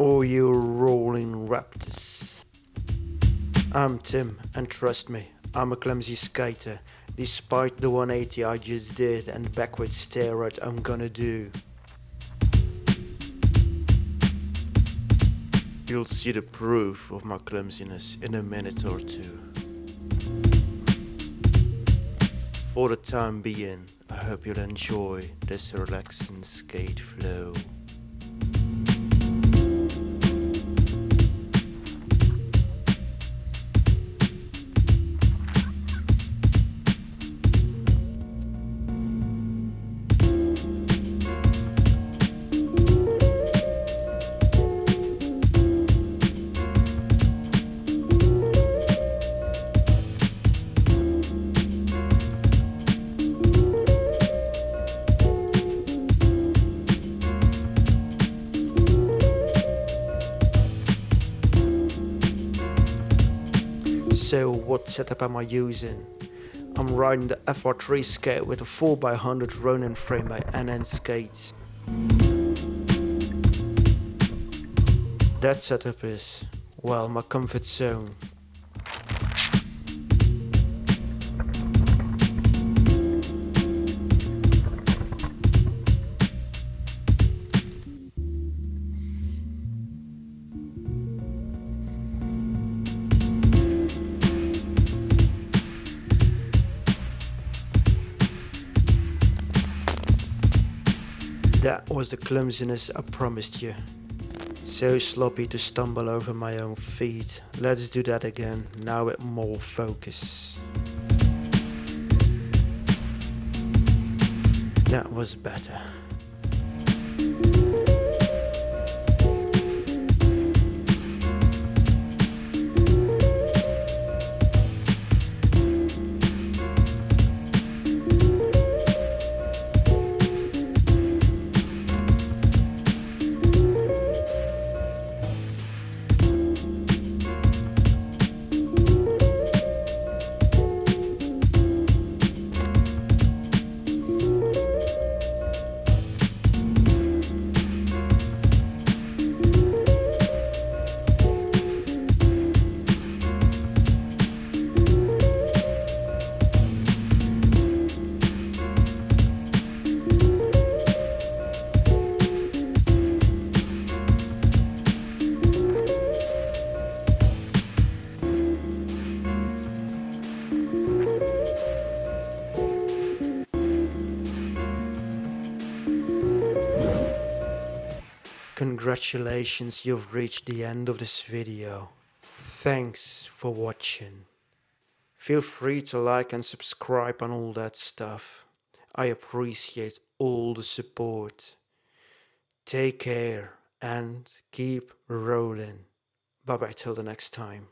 all you rolling raptors. I'm Tim, and trust me, I'm a clumsy skater, despite the 180 I just did and backward stare what I'm gonna do. You'll see the proof of my clumsiness in a minute or two. For the time being, I hope you'll enjoy this relaxing skate flow. So oh, what setup am I using? I'm riding the FR3 skate with a 4x100 Ronin frame by NN Skates. That setup is, well, my comfort zone. That was the clumsiness I promised you. So sloppy to stumble over my own feet. Let's do that again, now with more focus. That was better. Congratulations, you've reached the end of this video. Thanks for watching. Feel free to like and subscribe and all that stuff. I appreciate all the support. Take care and keep rolling. Bye bye till the next time.